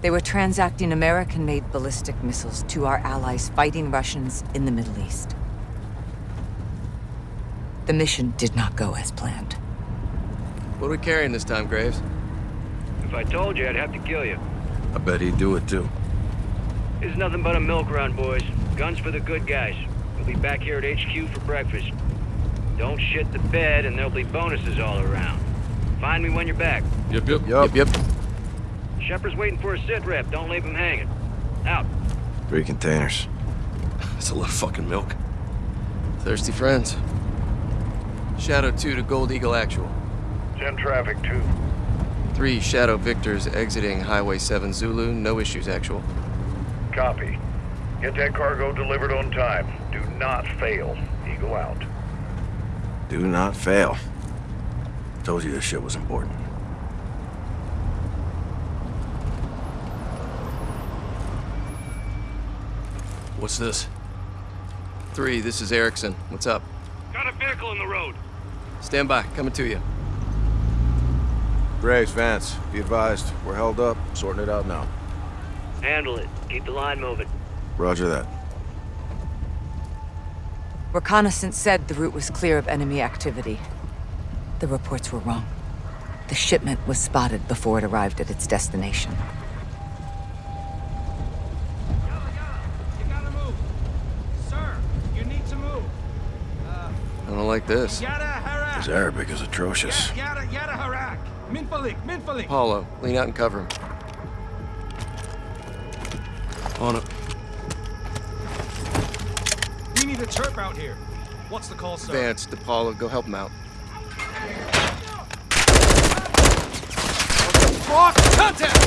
They were transacting American-made ballistic missiles to our allies fighting Russians in the Middle East. The mission did not go as planned. What are we carrying this time, Graves? If I told you, I'd have to kill you. I bet he'd do it too. It's nothing but a milk run, boys. Guns for the good guys. We'll be back here at HQ for breakfast. Don't shit the bed, and there'll be bonuses all around. Find me when you're back. Yep, yep. Yep, yep. Shepherd's waiting for a sit rep. Don't leave him hanging. Out. Three containers. That's a lot of fucking milk. Thirsty friends. Shadow 2 to Gold Eagle Actual. 10 traffic, 2. 3 Shadow Victors exiting Highway 7 Zulu. No issues, Actual. Copy. Get that cargo delivered on time. Do not fail. Eagle out. Do not fail. Told you this shit was important. What's this? 3, this is Erickson. What's up? Got a vehicle in the road. Stand by. Coming to you. Graves, Vance, be advised. We're held up. Sorting it out now. Handle it. Keep the line moving. Roger that. Reconnaissance said the route was clear of enemy activity. The reports were wrong. The shipment was spotted before it arrived at its destination. You gotta move. Sir, you need to move. I don't like this. Yada harak. His Arabic is atrocious. Yada yada harak. Minfalik, minfalik. Paulo, lean out and cover him. On it. We need a chirp out here. What's the call, sir? Vance, DePaulo, go help him out. Fuck! Contact!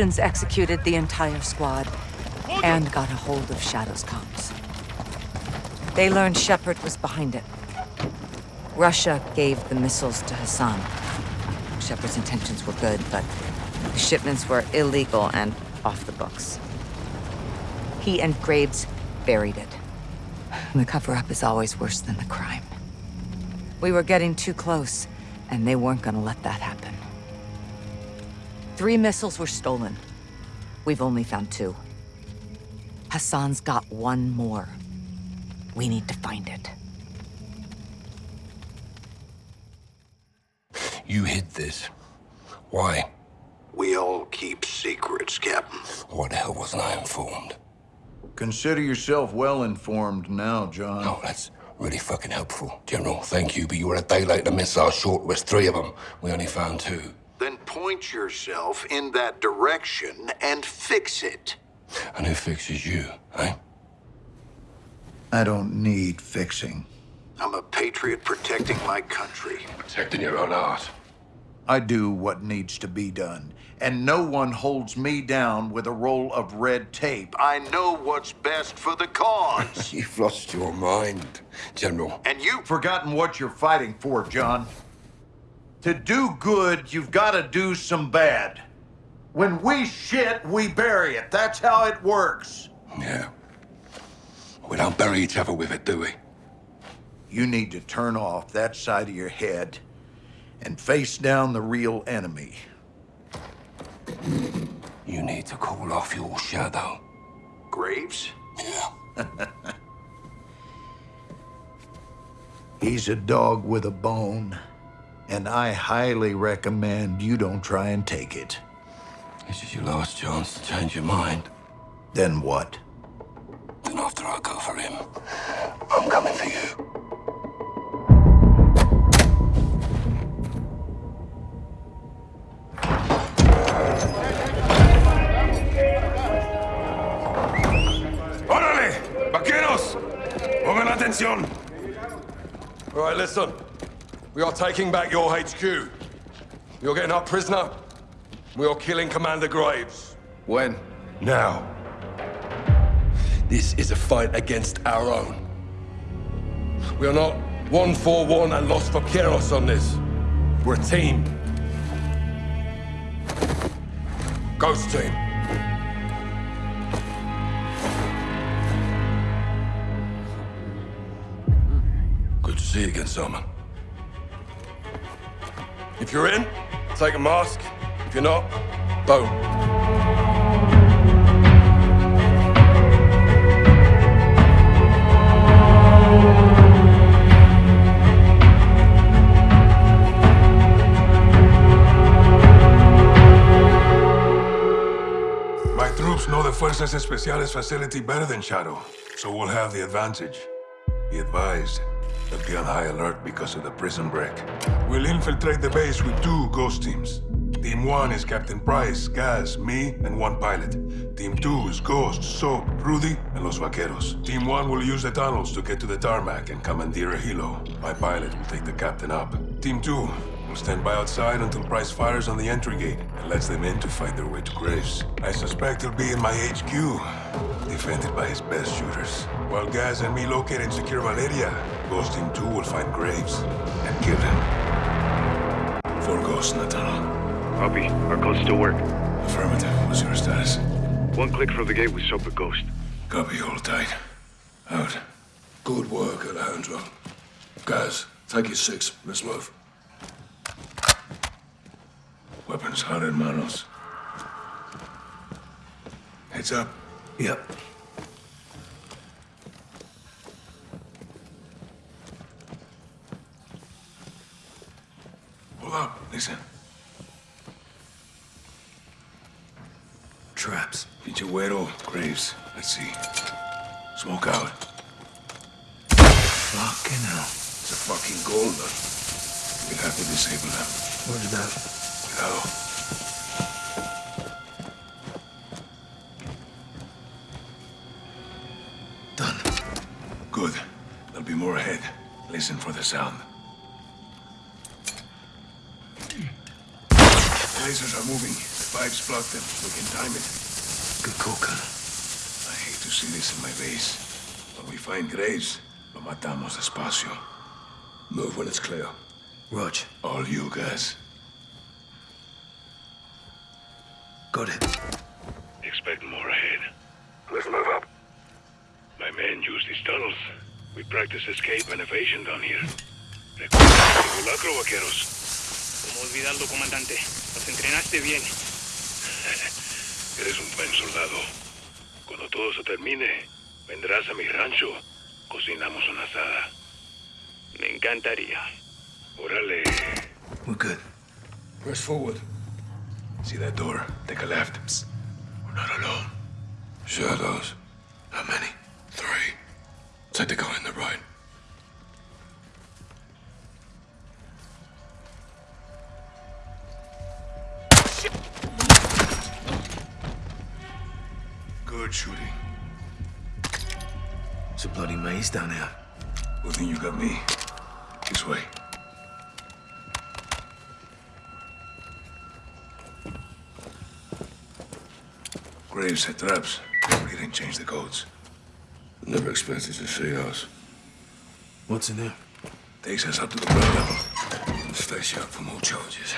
Russians executed the entire squad and got a hold of Shadow's comms. They learned Shepherd was behind it. Russia gave the missiles to Hassan. Shepherd's intentions were good, but the shipments were illegal and off the books. He and Graves buried it. The cover-up is always worse than the crime. We were getting too close, and they weren't gonna let that happen. Three missiles were stolen. We've only found two. Hassan's got one more. We need to find it. You hid this. Why? We all keep secrets, Captain. Why the hell wasn't I informed? Consider yourself well informed now, John. Oh, that's really fucking helpful. General, thank you, but you were a day late. The missile short was three of them. We only found two. Then point yourself in that direction and fix it. And who fixes you, eh? I don't need fixing. I'm a patriot protecting my country. Protecting your own art. I do what needs to be done, and no one holds me down with a roll of red tape. I know what's best for the cause. You've lost your mind, General. and you've Forgotten what you're fighting for, John. To do good, you've got to do some bad. When we shit, we bury it. That's how it works. Yeah. We don't bury each other with it, do we? You need to turn off that side of your head and face down the real enemy. You need to call off your shadow. Graves? Yeah. He's a dog with a bone, and I highly recommend you don't try and take it. This is your last chance to change your mind. Then what? Then after I go for him, I'm coming for you. ¡Órale! ¡Vaqueros! ¡Pongan atención! All right, listen. We are taking back your HQ. You're getting our prisoner. We are killing Commander Graves. When? Now. This is a fight against our own. We are not one for one and lost for Keros on this. We're a team. Ghost team. Good to see you again, Salman. If you're in, take a mask. If you're not, don't. My troops know the Fuerzas Especiales facility better than Shadow, so we'll have the advantage. Be advised, they'll be on high alert because of the prison break. We'll infiltrate the base with two ghost teams. Team 1 is Captain Price, Gaz, me, and one pilot. Team 2 is Ghost, Soap, Rudy, and Los Vaqueros. Team 1 will use the tunnels to get to the tarmac and commandeer a helo. My pilot will take the captain up. Team 2 will stand by outside until Price fires on the entry gate and lets them in to fight their way to Graves. I suspect he'll be in my HQ, defended by his best shooters. While Gaz and me locate and secure Valeria, Ghost Team 2 will find Graves and kill him. Four ghosts in the tunnel. Copy. Our codes still work. Affirmative. What's your status? One click from the gate with Soap Ghost. Copy, hold tight. Out. Good work, Alejandro. Guys, take your six. Let's move. Weapons hot in manos. Heads up. Yep. Hold up. Listen. Traps. Pinche güero, Graves. Let's see. Smoke out. Fucking hell. It's a fucking gold. We'll have to disable them. Where's that? Done. Good. There'll be more ahead. Listen for the sound. Moving. The pipes block them. We can time it. Good call, Colonel. I hate to see this in my base. When we find Graves, lo matamos despacio. Move when it's clear. Rog, All you guys. got it. Expect more ahead. Let's move up. My men use these tunnels. We practice escape and evasion down here. Recuerda vaqueros. Como olvidarlo, comandante. Nos entrenaste bien. Eres un buen soldado. Cuando todo se termine, vendrás a mi rancho. Cocinamos una asada. Me encantaría. Órale. We're good. Press forward. See that door? Take a left. Psst. We're not alone. Shadows. How many? Three. Take the guy on the right. Good shooting. It's a bloody maze down here. Well, then you got me. This way. Graves had traps. He didn't change the codes. Never expected to see us. What's in there? Takes us up to the ground level. Stay sharp for more charges.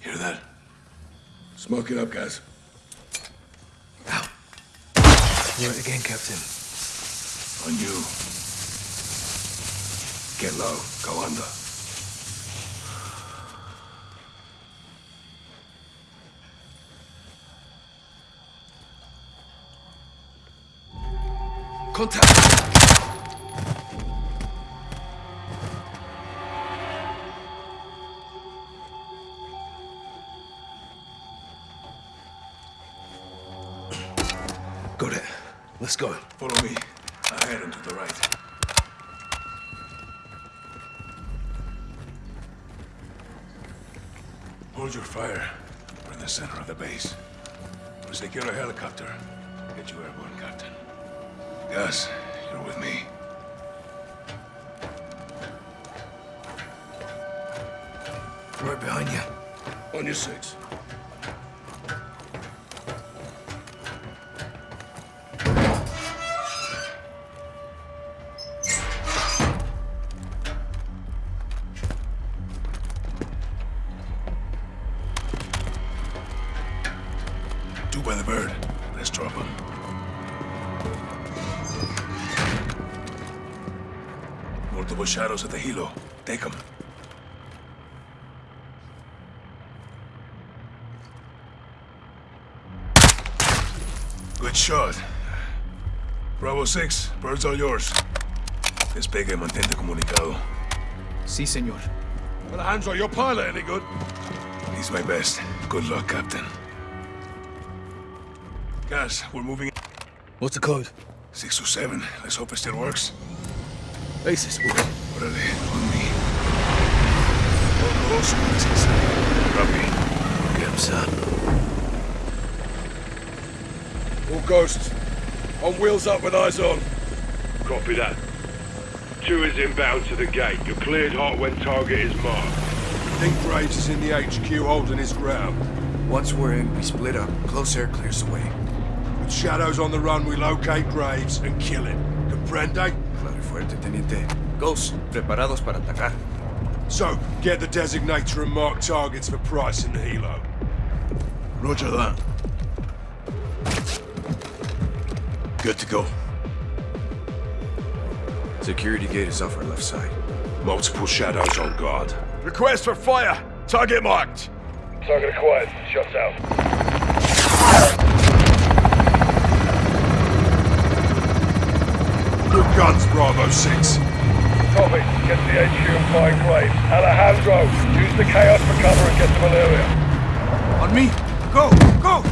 Hear that? Smoke it up, guys. It again, Captain. On you. Get low. Go under. Contact! Your fire. We're in the center of the base. We'll secure a helicopter. Get you airborne, Captain. Gaz, you're with me. Right behind you. On your six. Shadows at the helo. Take them. Good shot. Bravo 6, birds all yours. Despegue y mantente comunicado. Sí, señor. Alejandro, your pilot any good? He's my best. Good luck, Captain. Gaz, we're moving What's the code? 627. Let's hope it still works. Basis. Órale, on me. Todo dos inside. Drop. Get him, son. All ghosts. On wheels up with eyes on. Copy that. Two is inbound to the gate. You're cleared hot when target is marked. Think Graves is in the HQ holding his ground. Once we're in, we split up. Close air clears the way. With shadows on the run, we locate Graves and kill him. Comprende? Claro fuerte, teniente. Ghosts, preparados para atacar. So, get the designator and mark targets for Price and the helo. Roger that. Good to go. Security gate is off our left side. Multiple shadows on guard. Request for fire! Target marked! Target acquired. Shots out. Good guns, Bravo 6. Copy. Get to the HQ and find Graves. Alejandro, use the chaos for cover and get to Valeria. On me. Go, go!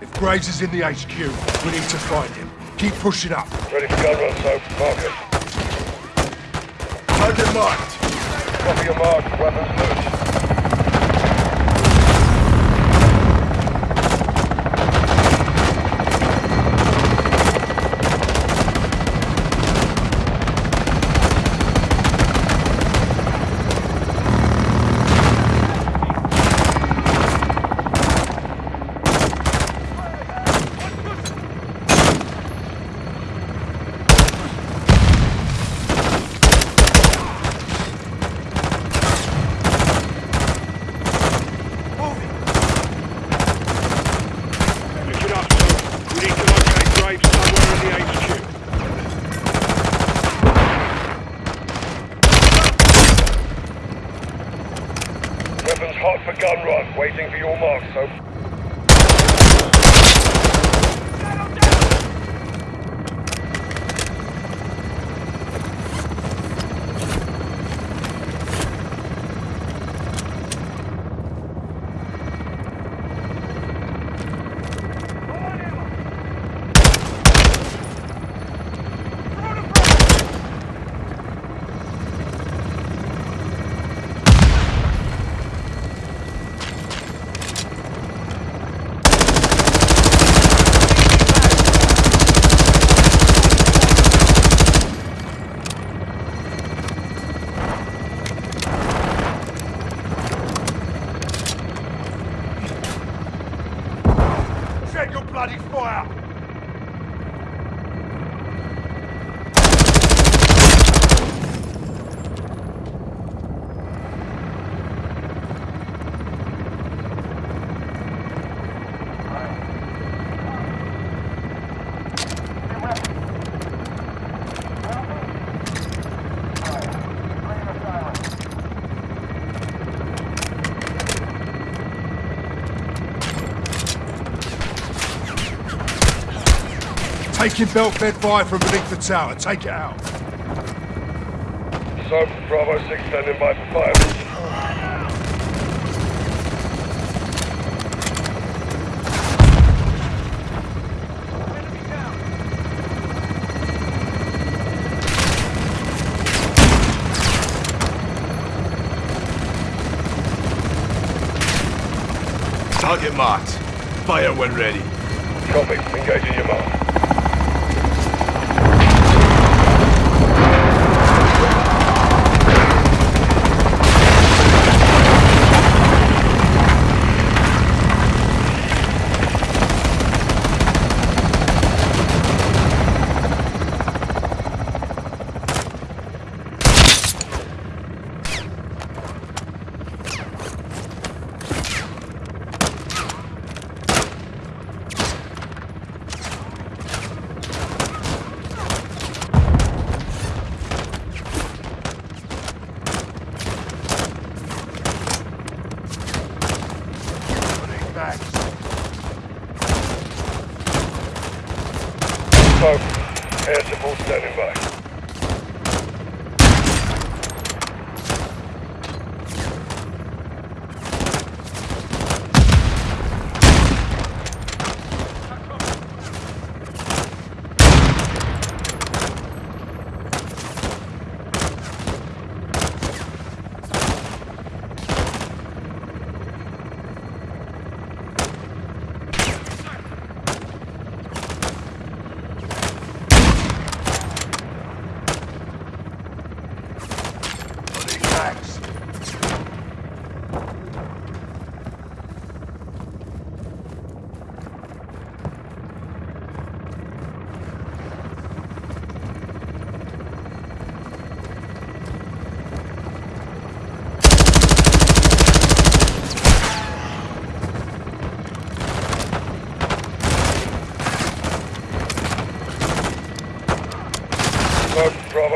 If Graves is in the HQ, we need to find him. Keep pushing up. Ready for gun run, so mark it. Target marked. Copy your mark. Weapons loose. Taking belt-fed fire from beneath the tower. Take it out. So, Bravo 6 standing by for fire. Target marked. Fire when ready. Copy. Engaging your mark.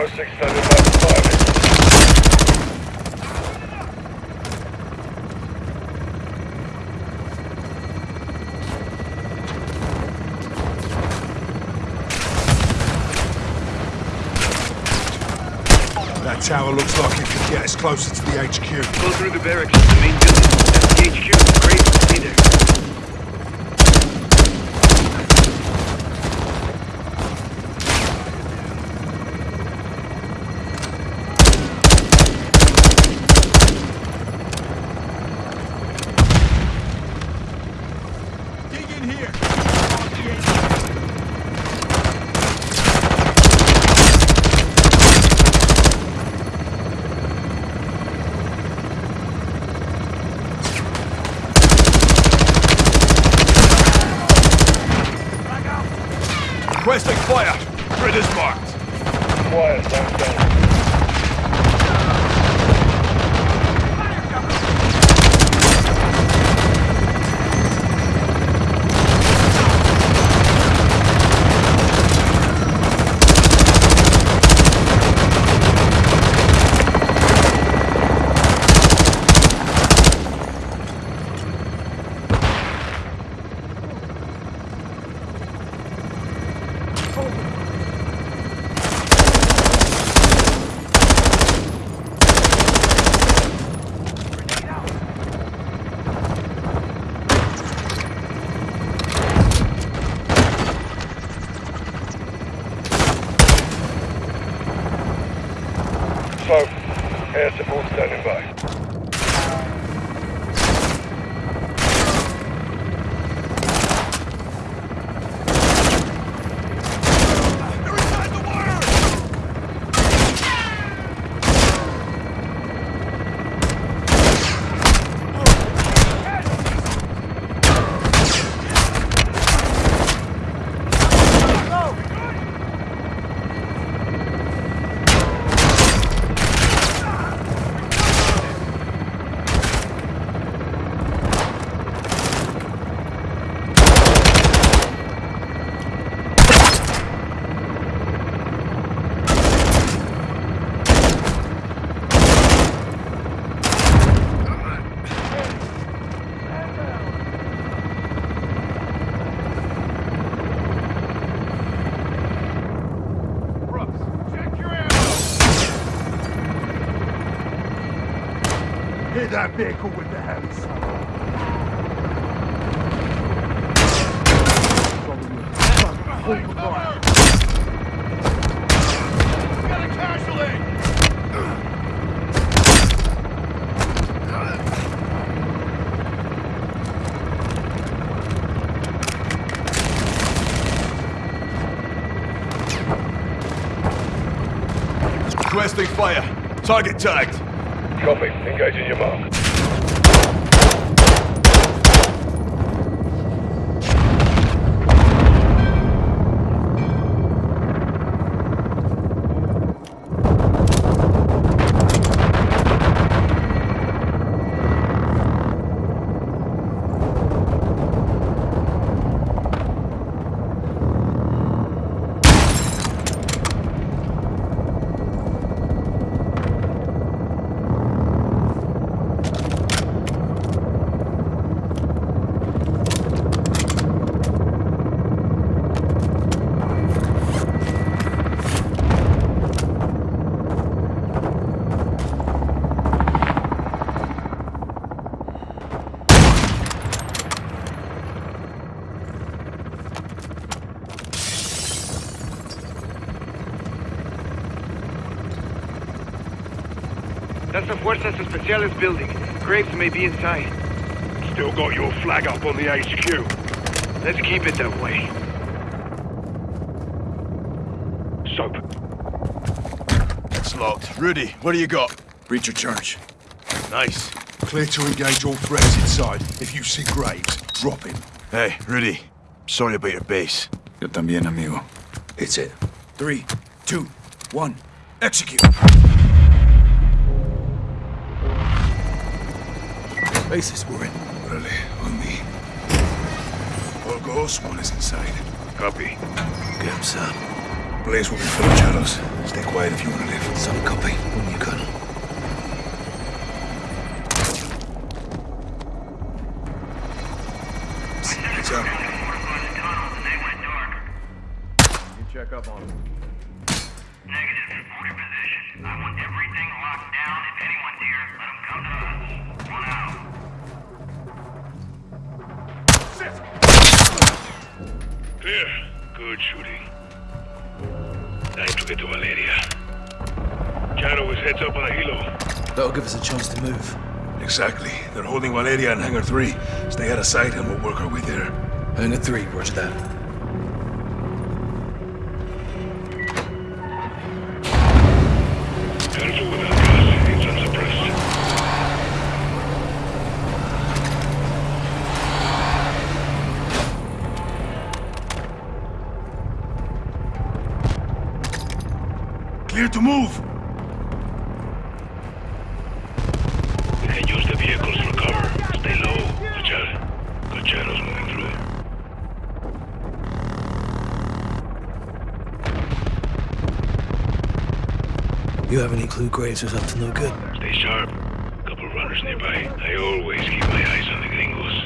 6 standing by for fire. That tower looks like it could get us closer to the HQ. Go through the barracks the main building. That's the HQ. Great. Stay there. Dig in here. Requesting fire. Grid is marked. Quiet. Stand down. Smoke. Air support standing by. That vehicle with the heavy Got a casualty! Requesting fire. Target tagged. Copy. Engaging your mark. Fuerzas Especiales building. Graves may be inside. Still got your flag up on the HQ. Let's keep it that way. Soap. It's locked. Rudy, what do you got? Breaching charge. Nice. Clear to engage all threats inside. If you see Graves, drop him. Hey, Rudy. Sorry about your base. Yo también, amigo. It's it. Three, two, one, execute. Bases we're in. Orale, on me. All goes, one is inside. Copy. Get him, son. Blaze will be full of shadows. Stay quiet if you want to live. Some copy. When you colonel. Exactly. They're holding Valeria in Hangar 3. Stay out of sight and we'll work our way there. Hangar 3, roger that. Graves is up to no good? Stay sharp. Couple runners nearby. I always keep my eyes on the gringos.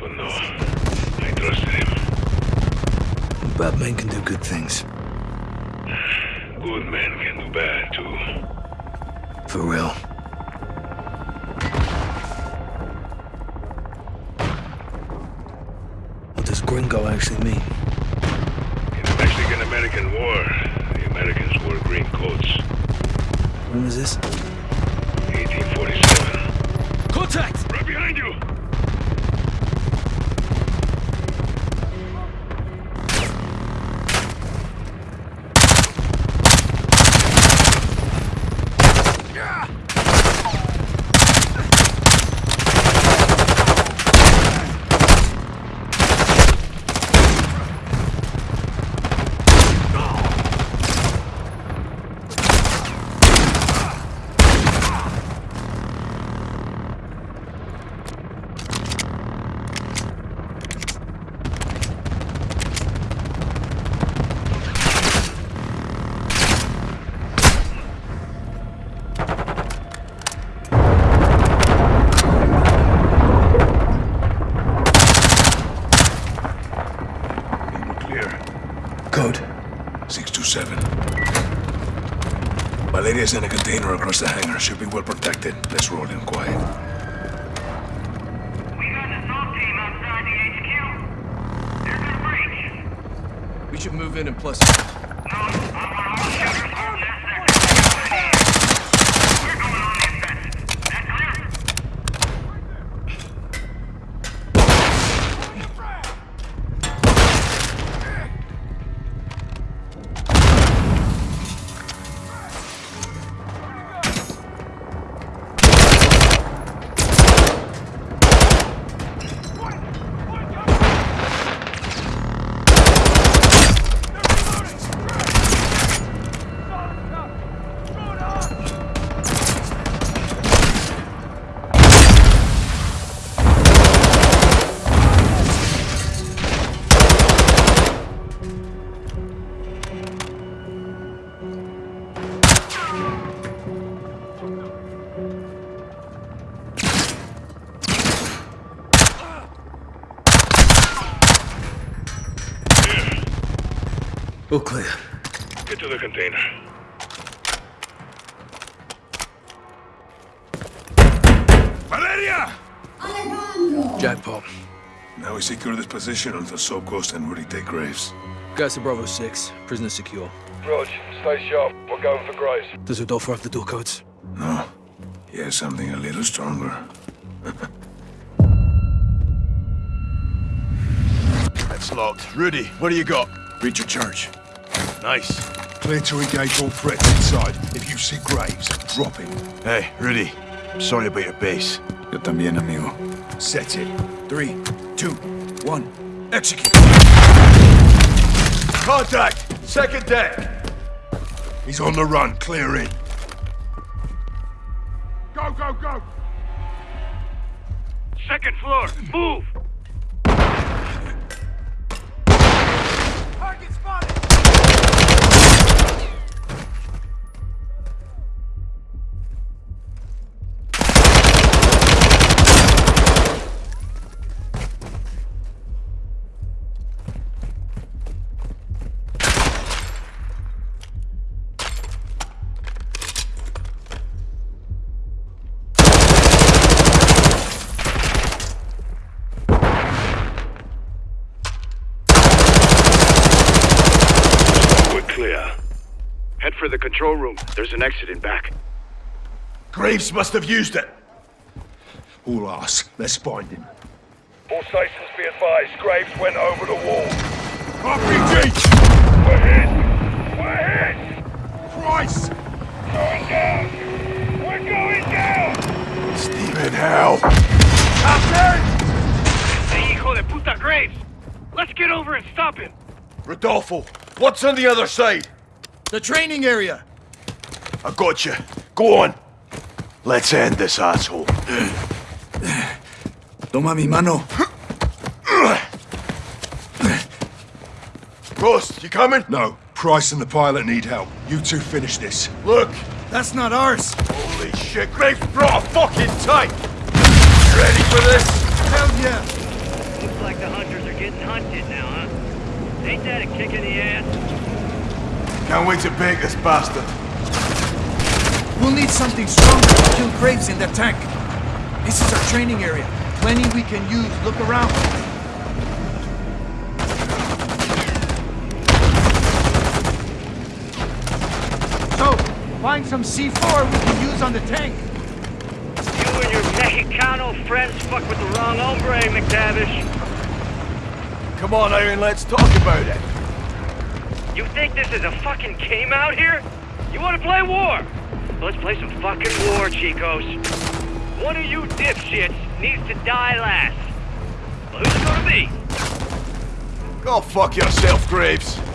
But no, I trusted him. Bad men can do good things. Good men can do bad, too. For real. Valeria's in a container across the hangar. Should be well protected. Let's roll in quiet. We got an assault team outside the HQ. There's a breach. We should move in and plus. Container. Valeria! Jackpot. Now we secure this position until Soap Ghost and Rudy take Graves. Guys to Bravo 6. Prisoner secure. Rog, stay sharp. We're going for Graves. Does Rodolfo have the door codes? No. He has something a little stronger. That's locked. Rudy, what do you got? Reach your charge. Nice. Clear to engage all threats inside. If you see Graves, drop him. Hey, Rudy. I'm sorry about your base. Yo también, amigo. Set it. Three, two, one, execute. Contact! Second deck! He's on the run. Clear in. Go, go, go! Second floor, move! Control room. There's an exit in back. Graves must have used it. All us. Let's find him. All stations be advised. Graves went over the wall. RPG! We're hit! We're hit! Christ! Going down! We're going down! Stephen, help! Hey, hijo de puta Graves! Let's get over and stop him! Rodolfo, what's on the other side? The training area! I got you. Go on. Let's end this asshole. Toma mi mano. Ghost, you coming? No. Price and the pilot need help. You two finish this. Look! That's not ours! Holy shit, Graves brought a fucking tank! You ready for this? Hell yeah! Looks like the hunters are getting hunted now, huh? Ain't that a kick in the ass? Can't wait to bake this bastard. We'll need something stronger to kill Graves in that tank. This is our training area. Plenty we can use. Look around. So, find some C4 we can use on the tank. You and your Mexicano friends fuck with the wrong hombre, McTavish. Come on, Aaron, let's talk about it. You think this is a fucking game out here? You wanna play war? Let's play some fucking war, Chicos. One of you dipshits needs to die last. Well, who's it gonna be? Go fuck yourself, Graves.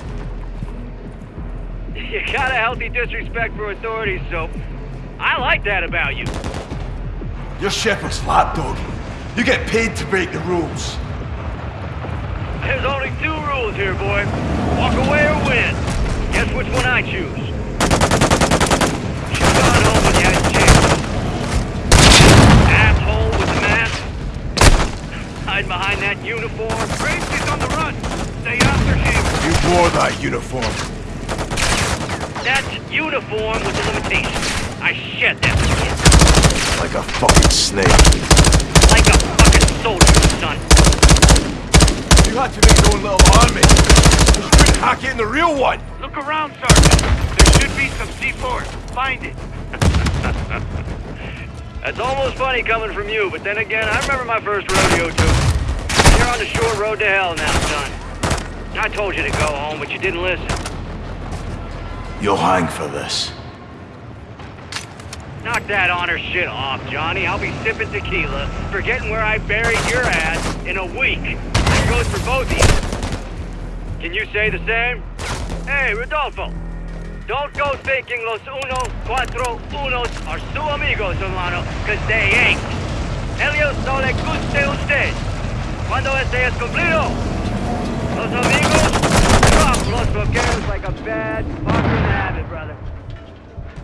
You got a healthy disrespect for authorities, so I like that about you. You're Shepherd's lapdog. You get paid to break the rules. There's only two rules here, boy. Walk away or win. Guess which one I choose. Should've gone home when you had a chance. Asshole with the mask. Hide behind that uniform. Graves is on the run. Stay after him. You wore that uniform. That's uniform with the limitations. I shit that kid. Like a fucking snake. Like a fucking soldier, son. You had to make your own little army. You couldn't hack it in the real one. Look around, Sergeant. There should be some C4. Find it. That's almost funny coming from you, but then again, I remember my first rodeo too. You're on the short road to hell now, son. I told you to go home, but you didn't listen. You'll hang for this. Knock that honor shit off, Johnny. I'll be sipping tequila, forgetting where I buried your ass in a week. That goes for both of you. Can you say the same? Hey, Rodolfo. Don't go thinking los uno, cuatro, unos are su amigos, hermano, cause they ain't. Ellos no le guste usted. Cuando este es cumplido, los amigos drop los bloqueos like a bad fucking habit, brother.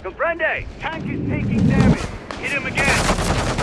Comprende? Tank is taking damage. Hit him again.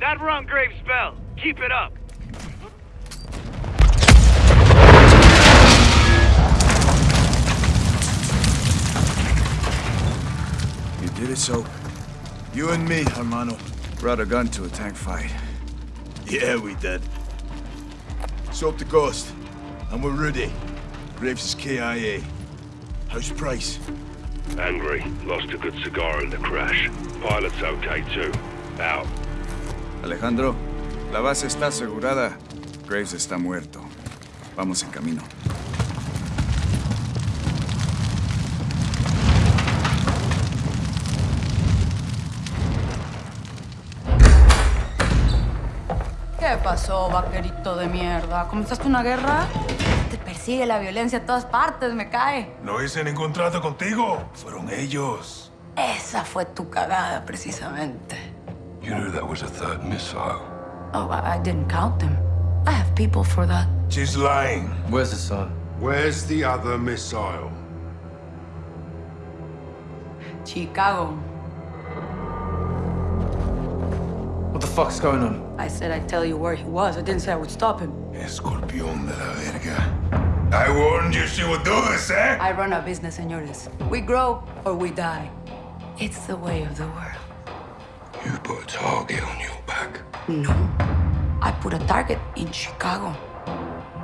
That run Graves spell. Keep it up. You did it, so. You and me, hermano, brought a gun to a tank fight. Yeah, we did. Soap the ghost. And we're ready. Graves is KIA. How's Price? Angry. Lost a good cigar in the crash. Pilot's okay too. Out. Alejandro, la base está asegurada. Graves está muerto. Vamos en camino. ¿Qué pasó, vaquerito de mierda? ¿Comenzaste una guerra? Te persigue la violencia a todas partes, me cae. No hice ningún trato contigo. Fueron ellos. Esa fue tu cagada, precisamente. You knew that was a third missile. Oh, I, I didn't count them. I have people for that. She's lying. Where's the son? Where's the other missile? Chicago. What the fuck's going on? I said I'd tell you where he was. I didn't say I would stop him. Escorpión de la verga. I warned you she would do this, eh? I run a business, señores. We grow or we die. It's the way of the world. You put a target on your back. No. I put a target in Chicago.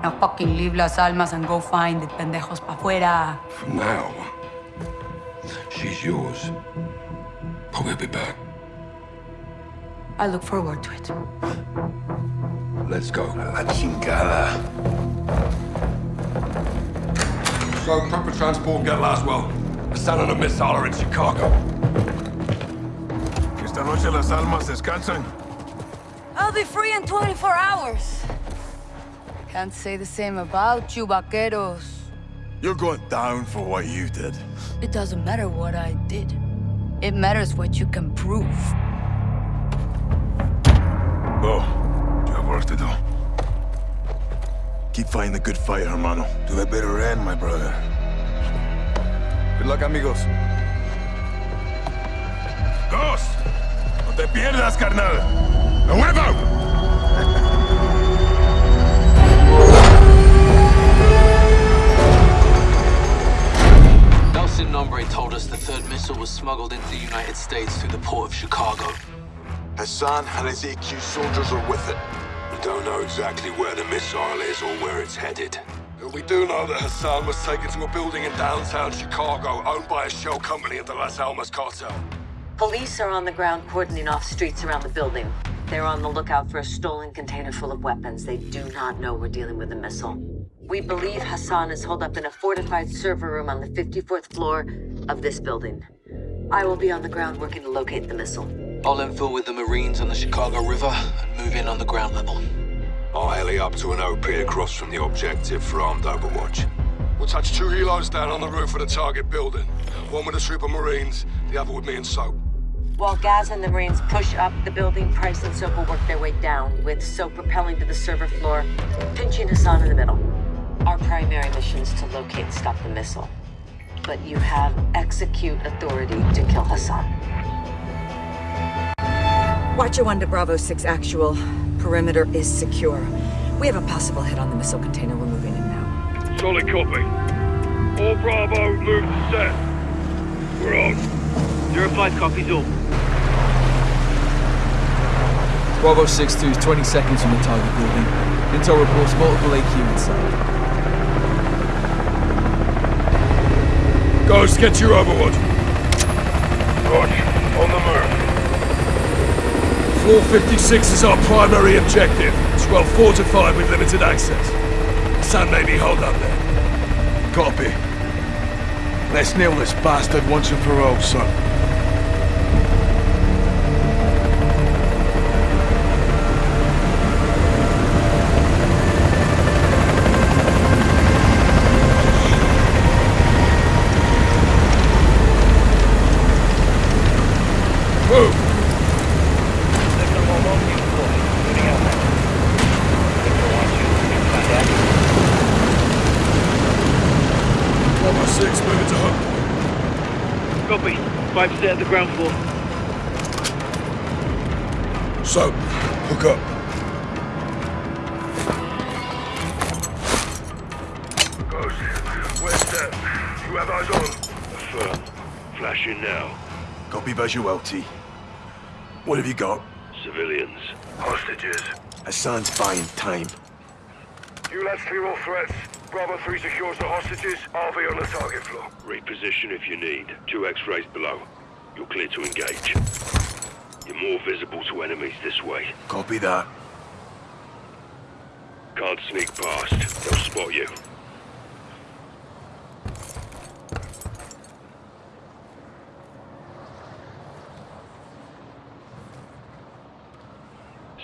Now fucking leave Las Almas and go find the pendejos pa' fuera. From now, she's yours. But we'll be back. I look forward to it. Let's go. La chingada. So, proper transport get Laswell. The son and a missile are in Chicago. Esta noche las almas descansan. I'll be free in 24 hours. Can't say the same about you, vaqueros. You're going down for what you did. It doesn't matter what I did. It matters what you can prove. Go. You have work to do. Keep fighting the good fight, hermano. To a better end, my brother. Good luck, amigos. Ghost! No te pierdas, carnal! ¡A! El Sin Nombre told us the third missile was smuggled into the United States through the port of Chicago. Hassan and his AQ soldiers are with it. We don't know exactly where the missile is or where it's headed. But we do know that Hassan was taken to a building in downtown Chicago owned by a shell company of the Las Almas cartel. Police are on the ground cordoning off streets around the building. They're on the lookout for a stolen container full of weapons. They do not know we're dealing with a missile. We believe Hassan is holed up in a fortified server room on the 54th floor of this building. I will be on the ground working to locate the missile. I'll infill with the Marines on the Chicago River and move in on the ground level. I'll heli up to an OP across from the objective for armed overwatch. We'll touch two helos down on the roof of the target building. One with a troop of Marines, the other with me and Soap. While Gaz and the Marines push up the building, Price and Soap will work their way down, with Soap rappelling to the server floor, pinching Hassan in the middle. Our primary mission is to locate and stop the missile. But you have execute authority to kill Hassan. Watcher 1 to Bravo 6 actual. Perimeter is secure. We have a possible hit on the missile container. We're moving in now. Solid copy. All Bravo, move to set. We're on. Zero five copies all. Bravo 6-2 is 20 seconds from the target building. Intel reports multiple AQ inside. Ghost, get your overwatch. Roger. On the move. 456 is our primary objective. It's well fortified with limited access. Sun may be holed up there. Copy. Let's nail this bastard once and for all, son. Move! Bravo 6, moving to home. Copy. Five set at the ground floor. So, hook up. Ghost, where's that? You have eyes on? Affirm. Flashing now. Copy visual, What have you got? Civilians. Hostages. Hassan's buying time. You lads clear all threats. Bravo 3 secures the hostages. I'll on the target floor. Reposition if you need. Two X-rays below. You're clear to engage. You're more visible to enemies this way. Copy that. Can't sneak past. They'll spot you.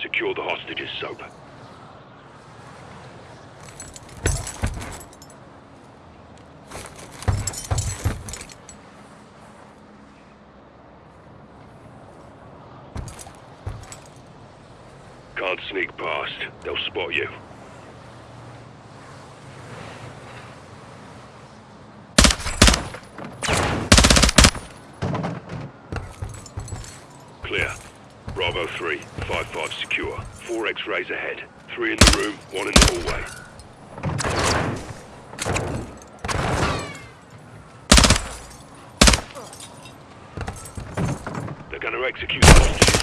Secure the hostages, Soap. Can't sneak past. They'll spot you. Clear. Bravo 3, 5-5 secure. Four X-rays ahead. Three in the room, one in the hallway. They're gonna execute the hostages.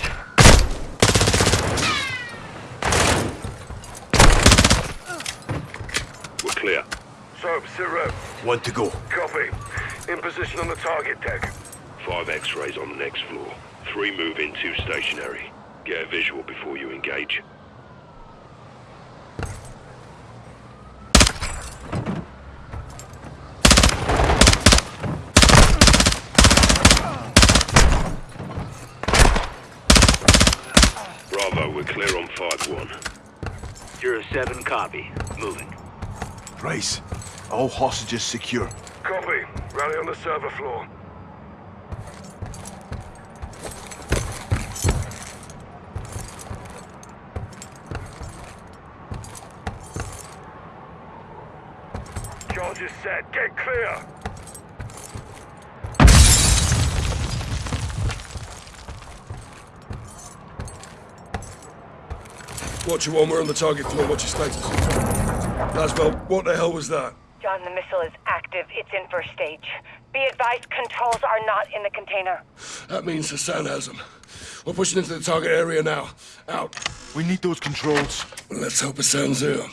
We're clear. Soap, sit rep. One to go. Copy. In position on the target deck. Five X-rays on the next floor. Three move in, two stationary. Get a visual before you engage. Bravo, we're clear on 5-1. Zero seven copy. Moving. Price. All hostages secure. Copy. Rally on the server floor. Charges set. Get clear. Watcher One, we're on the target floor. What's your status? Laswell, what the hell was that? John, the missile is active. It's in first stage. Be advised, controls are not in the container. That means the Hassan has them. We're pushing into the target area now. Out. We need those controls. Well, let's hope Hassan's here.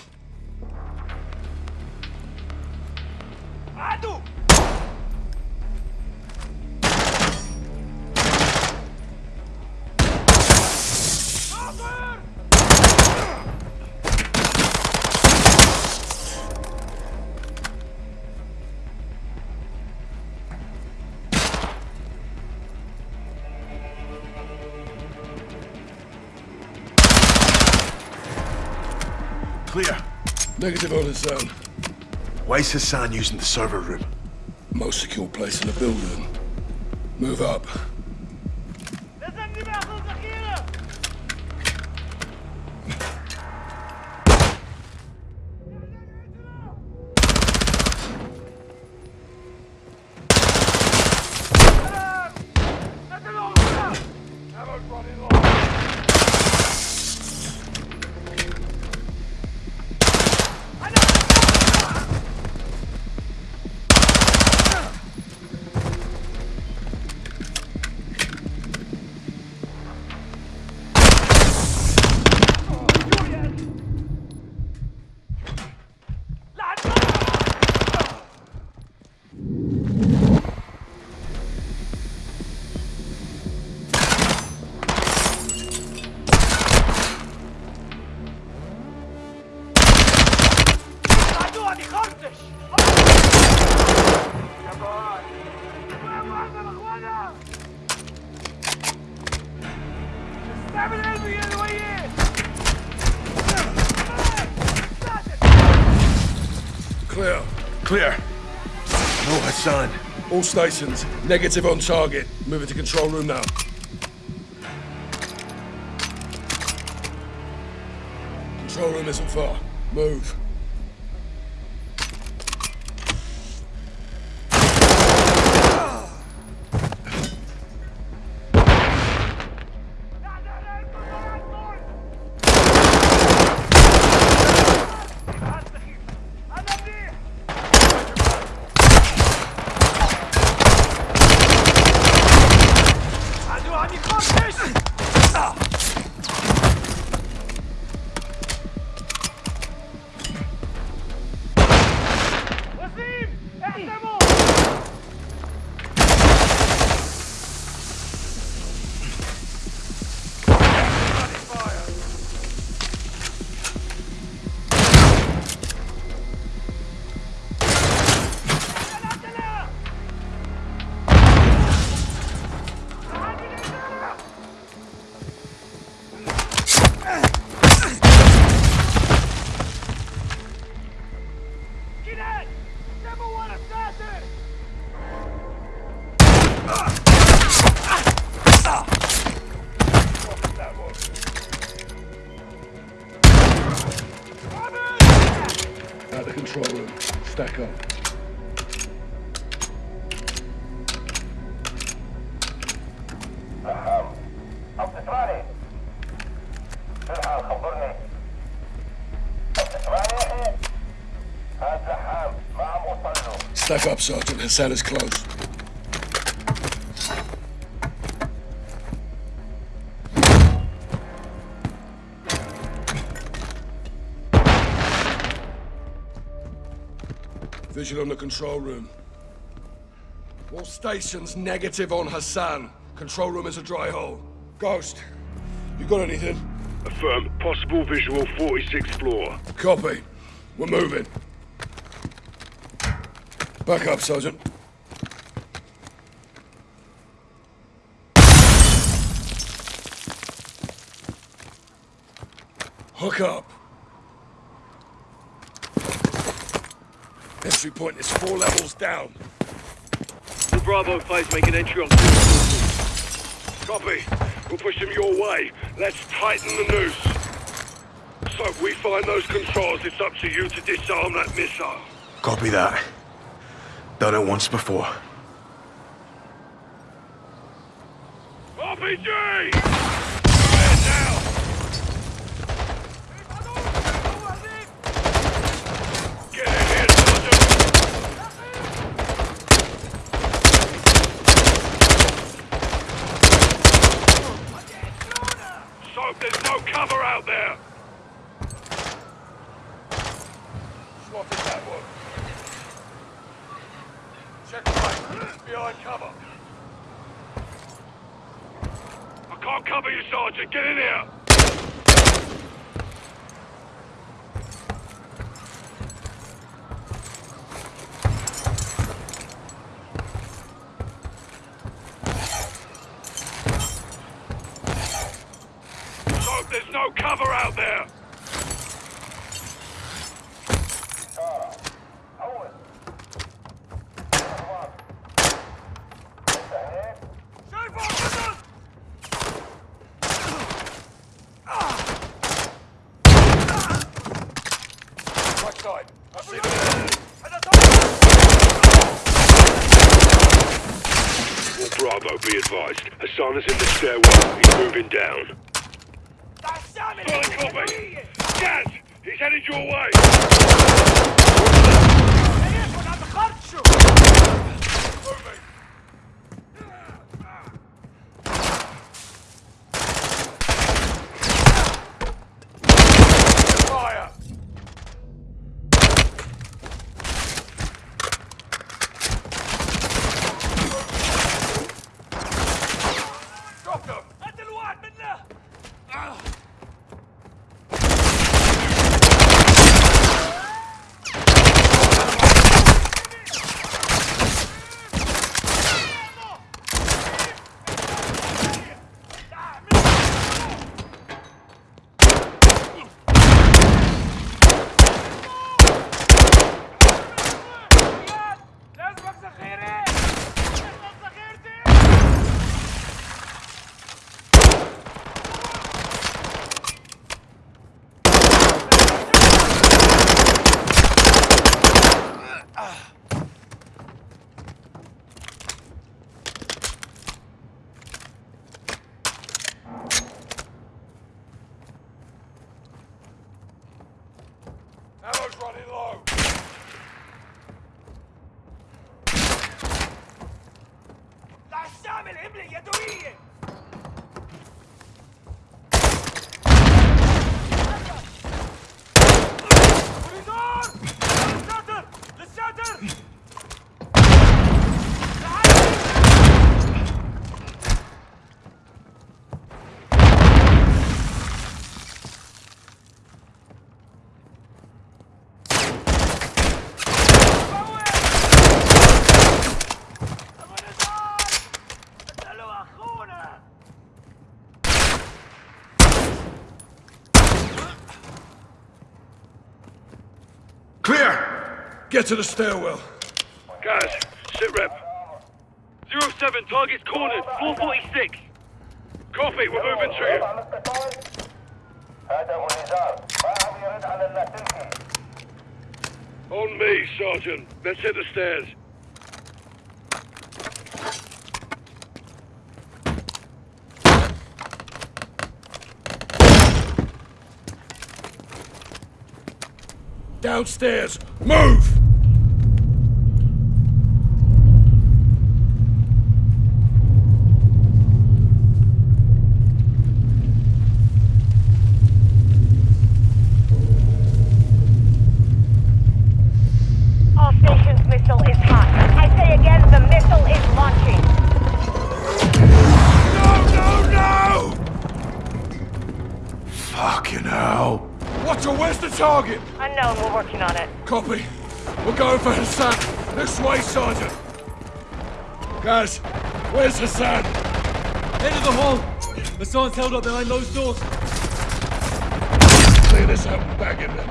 Negative on his Hassan. Why is Hassan using the server room? Most secure place in the building. Move up. All stations, negative on target. Moving to control room now. Control room isn't far. Move. Up, Sergeant. Hassan is close. Visual on the control room. All stations negative on Hassan. Control room is a dry hole. Ghost, you got anything? Affirm. Possible visual 46th floor. Copy. We're moving. Back up, Sergeant. Hook up. Entry point is four levels down. The Bravo 5's make an entry on Copy. We'll push them your way. Let's tighten the noose. So if we find those controls, it's up to you to disarm that missile. Copy that. Done it once before. RPG! Stand now! There's no cover out there! Spotted that one. Check right. Behind cover. I can't cover you, Sergeant. Get in here! So there's no cover out there! Bravo, be advised. Hassan is in the stairwell. He's moving down. Get to the stairwell. Guys, sit rep. 07, target's cornered. 446. Copy, we're moving to you. On me, Sergeant. Let's hit the stairs. Downstairs! Move! Held up behind those doors. Clear this out in there.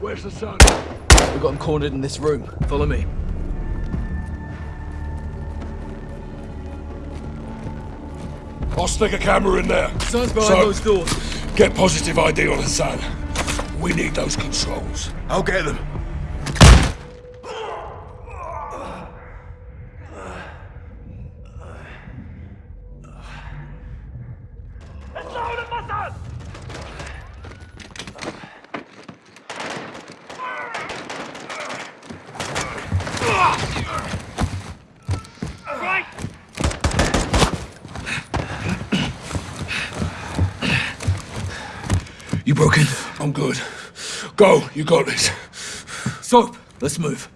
Where's Hassan? We've got him cornered in this room. Follow me. Stick a camera in there. Hassan's behind so, those doors. Get positive ID on Hassan. We need those controls. I'll get them. It's loud, Hassan! Good. Go, you got this. Soap, let's move.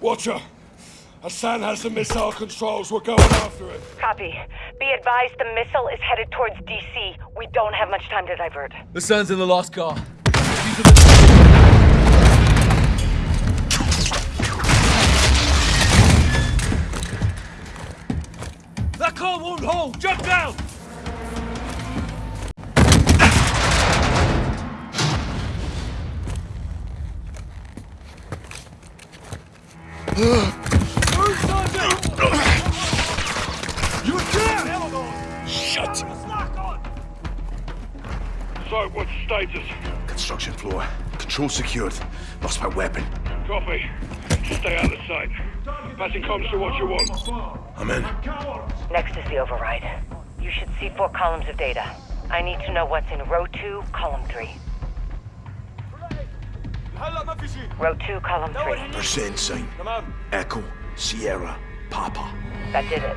Watcher! Hassan has the missile controls. We're going after it. Copy. Be advised the missile is headed towards DC. We don't have much time to divert. The sun's in the lost car. That car won't hold! Jump down! Shut! So, what's the status? Construction floor. Control secured. Lost my weapon. Copy. Stay out of sight. Passing comms to what you want. I'm in. Next is the override. You should see four columns of data. I need to know what's in row two, column three. Row two, column three. Percent sign. Echo, Sierra, Papa. That did it.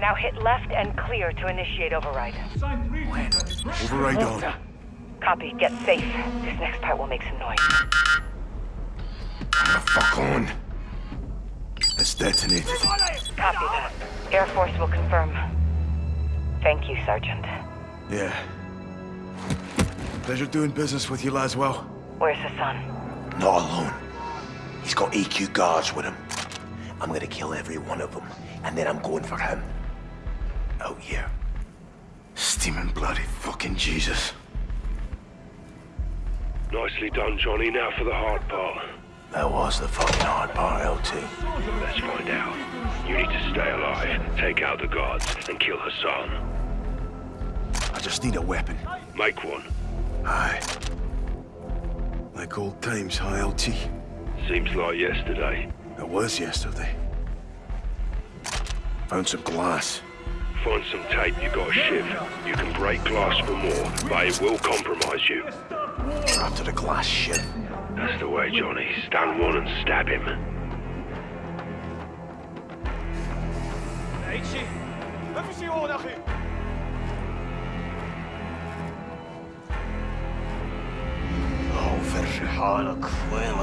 Now hit left and clear to initiate override. Override on. Copy. Get safe. This next part will make some noise. Fuck on. It's detonated. Copy that. Air Force will confirm. Thank you, Sergeant. Yeah. Pleasure doing business with you, Laswell. Where's Hassan? Not alone. He's got AQ guards with him. I'm gonna kill every one of them, and then I'm going for him. Out here. Steaming bloody fucking Jesus. Nicely done, Johnny. Now for the hard part. That was the fucking hard part, LT. Let's find out. You need to stay alive, take out the guards, and kill Hassan. I just need a weapon. Make one. Aye. Like old times, huh, LT? Seems like yesterday. It was yesterday. Found some glass. Find some tape you got a shiv. You can break glass for more, but it will compromise you. After the glass shit. That's the way, Johnny. Stand one and stab him. Oh, حالك؟ وين ما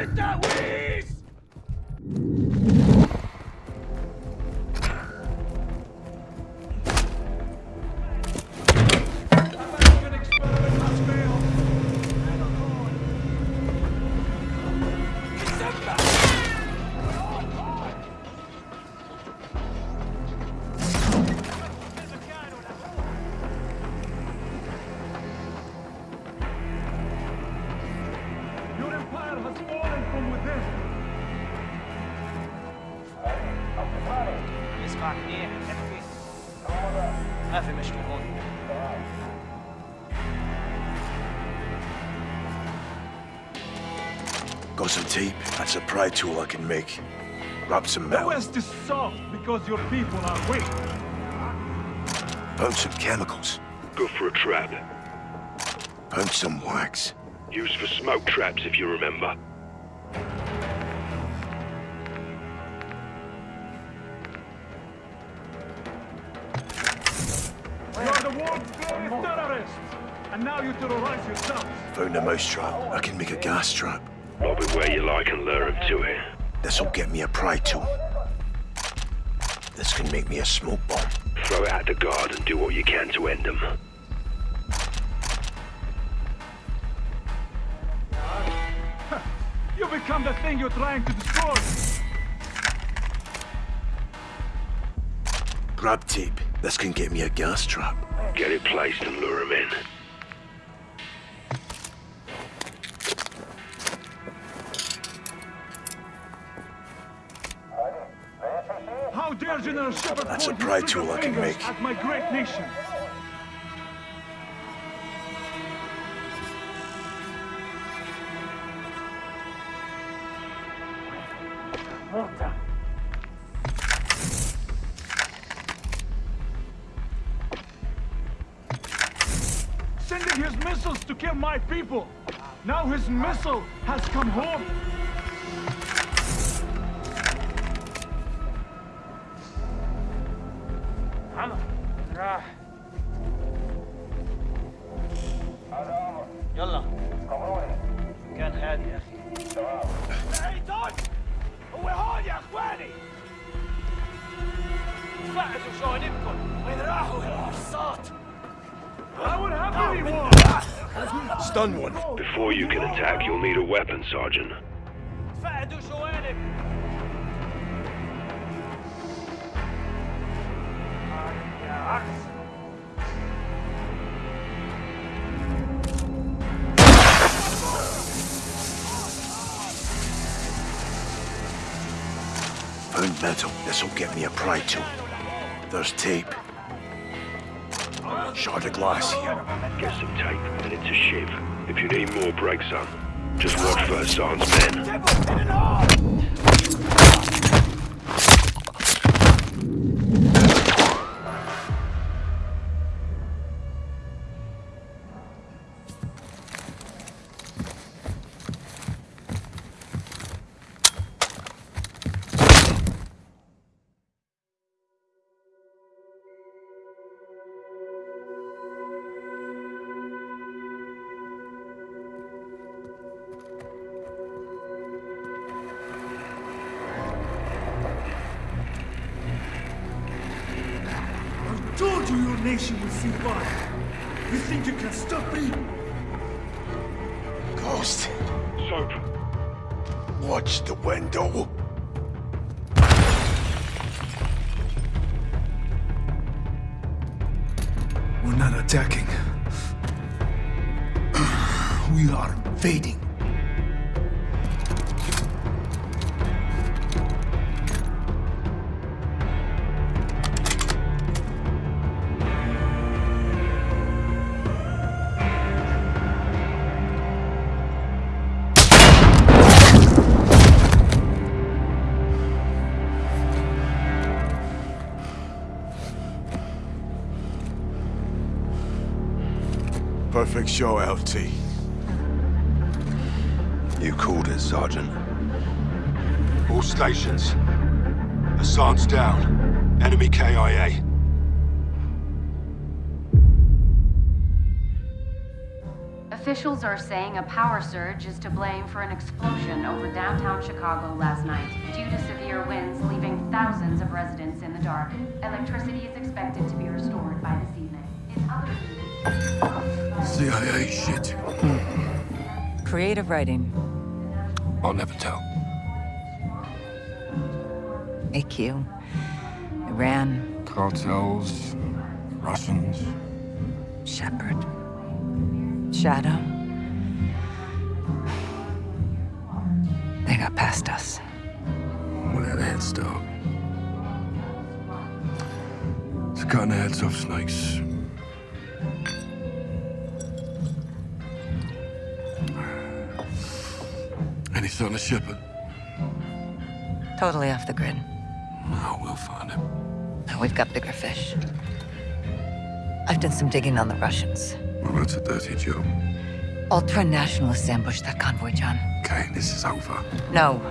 eastern shores of That's a tool I can make. Wrap some The metal. West is soft because your people are weak. Found some chemicals. Go for a trap. Found some wax. Used for smoke traps, if you remember. You're the world's greatest terrorist. And now you terrorize yourselves. Found a mousetrap. I can make a gas trap. Lob it where you like and lure him to it. This'll get me a pry tool. This can make me a smoke bomb. Throw it at the guard and do what you can to end them. You become the thing you're trying to destroy. Grab tape. This can get me a gas trap. Get it placed and lure him in. That's a his tool I can make. At my great nation. Sending his missiles to kill my people. Now his missile has come home. Sergeant. Burnt metal. This'll get me a pry tool. There's tape. Shard of glass here. Get some tape, and it's a shiv. If you need more, break some. Just watch for Hassan's men. Nation will. You think you can stop me? Ghost. Soap. Watch the window. We're not attacking. We are fading. Perfect show, LT. You called it, Sergeant. All stations. Hassan's down. Enemy KIA. Officials are saying a power surge is to blame for an explosion over downtown Chicago last night, due to severe winds leaving thousands of residents in the dark. Electricity is expected to be restored Creative writing. I'll never tell. AQ. Iran. Cartels, Russians. Shepherd. Shadow. They got past us. We had a head start. It's cutting the heads off snakes. Son of Shepherd? Totally off the grid. Oh, we'll find him. We've got bigger fish. I've done some digging on the Russians. Well, that's a dirty job. Ultra-nationalists ambushed that convoy, John. Okay, this is over. No,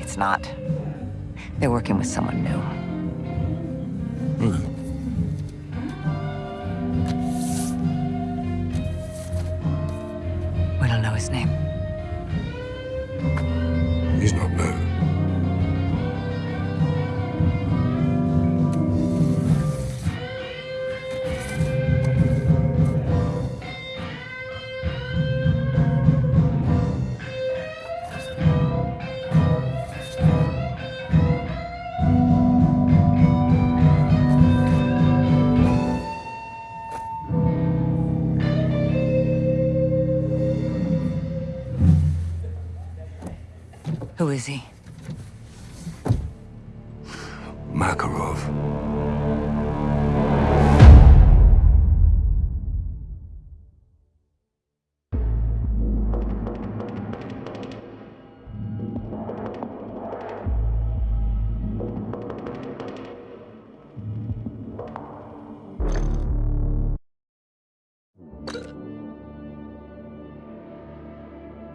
it's not. They're working with someone new.